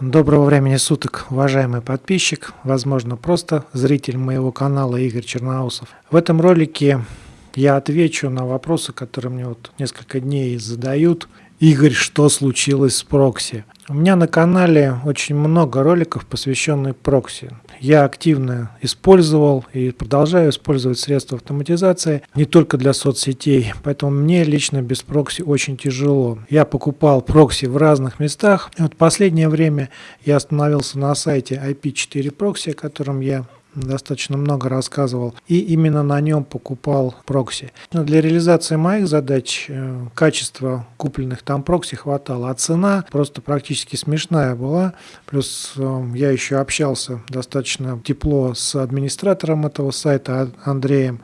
Доброго времени суток, уважаемый подписчик, возможно просто зритель моего канала Игорь Черноусов. В этом ролике я отвечу на вопросы, которые мне вот несколько дней задают. Игорь, что случилось с прокси? У меня на канале очень много роликов, посвященных прокси. Я активно использовал и продолжаю использовать средства автоматизации не только для соцсетей, поэтому мне лично без прокси очень тяжело. Я покупал прокси в разных местах. И вот последнее время я остановился на сайте IP4 Proxy, о котором я достаточно много рассказывал, и именно на нем покупал прокси. Но для реализации моих задач э, качества купленных там прокси хватало, а цена просто практически смешная была. Плюс э, я еще общался достаточно тепло с администратором этого сайта Андреем,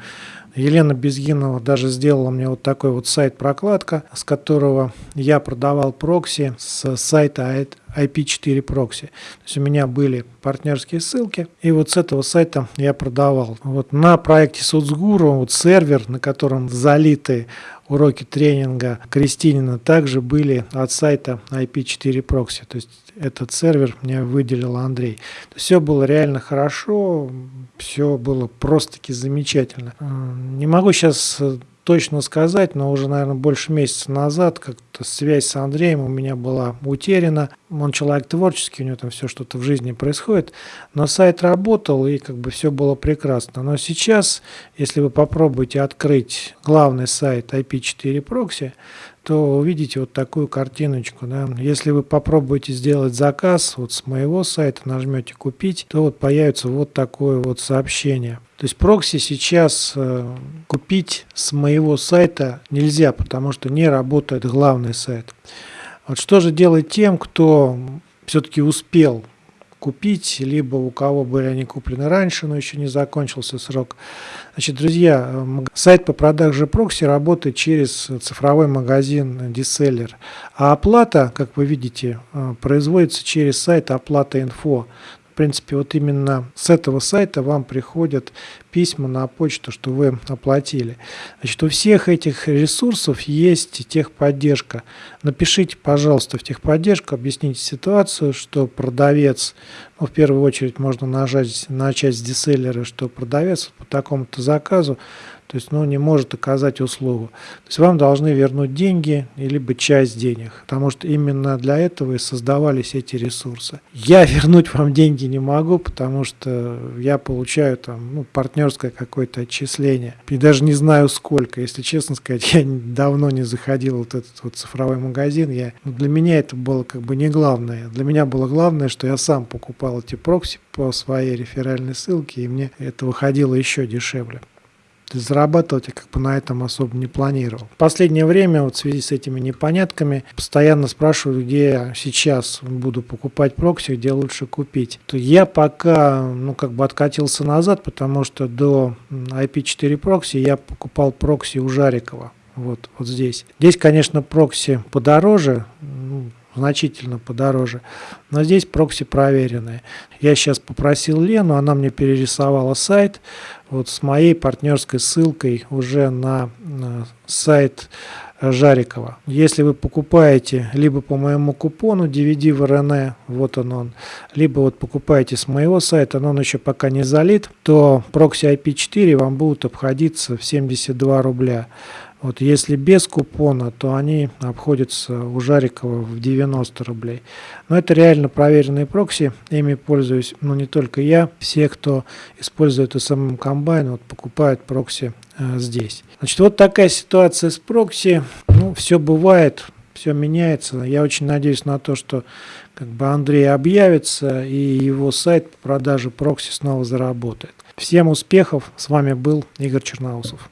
Елена Безгинова даже сделала мне вот такой вот сайт-прокладка, с которого я продавал прокси с сайта IP4 прокси. То есть у меня были партнерские ссылки, и вот с этого сайта я продавал. Вот на проекте Соцгуру вот сервер, на котором залиты уроки тренинга Кристинина, также были от сайта IP4 прокси. То есть этот сервер мне выделил Андрей. Все было реально хорошо, все было просто-таки замечательно. Не могу сейчас точно сказать, но уже, наверное, больше месяца назад связь с Андреем у меня была утеряна. Он человек творческий, у него там все что-то в жизни происходит, но сайт работал и как бы все было прекрасно. Но сейчас, если вы попробуете открыть главный сайт IP4 Proxy, то увидите вот такую картиночку. Да. Если вы попробуете сделать заказ вот с моего сайта, нажмете «Купить», то вот появится вот такое вот сообщение. То есть прокси сейчас э, купить с моего сайта нельзя, потому что не работает главный сайт. Вот что же делать тем, кто все-таки успел купить, либо у кого были они куплены раньше, но еще не закончился срок. Значит, друзья, сайт по продаже прокси работает через цифровой магазин Diseller, а оплата, как вы видите, э, производится через сайт оплата инфо принципе, вот именно с этого сайта вам приходят письма на почту, что вы оплатили. Значит, у всех этих ресурсов есть техподдержка. Напишите, пожалуйста, в техподдержку, объясните ситуацию, что продавец, ну, в первую очередь можно нажать, начать с диселлера, что продавец по такому-то заказу то есть ну, не может оказать услугу. То есть вам должны вернуть деньги, либо часть денег, потому что именно для этого и создавались эти ресурсы. Я вернуть вам деньги не могу, потому что я получаю там ну, партнерское какое-то отчисление. И даже не знаю сколько, если честно сказать, я давно не заходил вот этот вот цифровой магазин. Я, ну, для меня это было как бы не главное. Для меня было главное, что я сам покупал эти прокси по своей реферальной ссылке, и мне это выходило еще дешевле зарабатывать я как бы на этом особо не планировал. В последнее время вот в связи с этими непонятками постоянно спрашивают, где я сейчас буду покупать прокси, где лучше купить. То я пока ну как бы откатился назад, потому что до IP4 прокси я покупал прокси у Жарикова. Вот, вот здесь. Здесь, конечно, прокси подороже, значительно подороже. Но здесь прокси проверенные. Я сейчас попросил Лену, она мне перерисовала сайт вот с моей партнерской ссылкой уже на, на сайт Жарикова. Если вы покупаете либо по моему купону DVD в РН, вот он он, либо вот покупаете с моего сайта, но он еще пока не залит, то прокси IP4 вам будут обходиться в 72 рубля. Вот если без купона, то они обходятся у Жарикова в 90 рублей. Но это реально проверенные прокси, ими пользуюсь, но не только я, все, кто использует SMM комбайн, вот покупают прокси э, здесь. Значит, вот такая ситуация с прокси. Ну, все бывает, все меняется. Я очень надеюсь на то, что как бы Андрей объявится и его сайт по продаже прокси снова заработает. Всем успехов! С вами был Игорь Черноусов.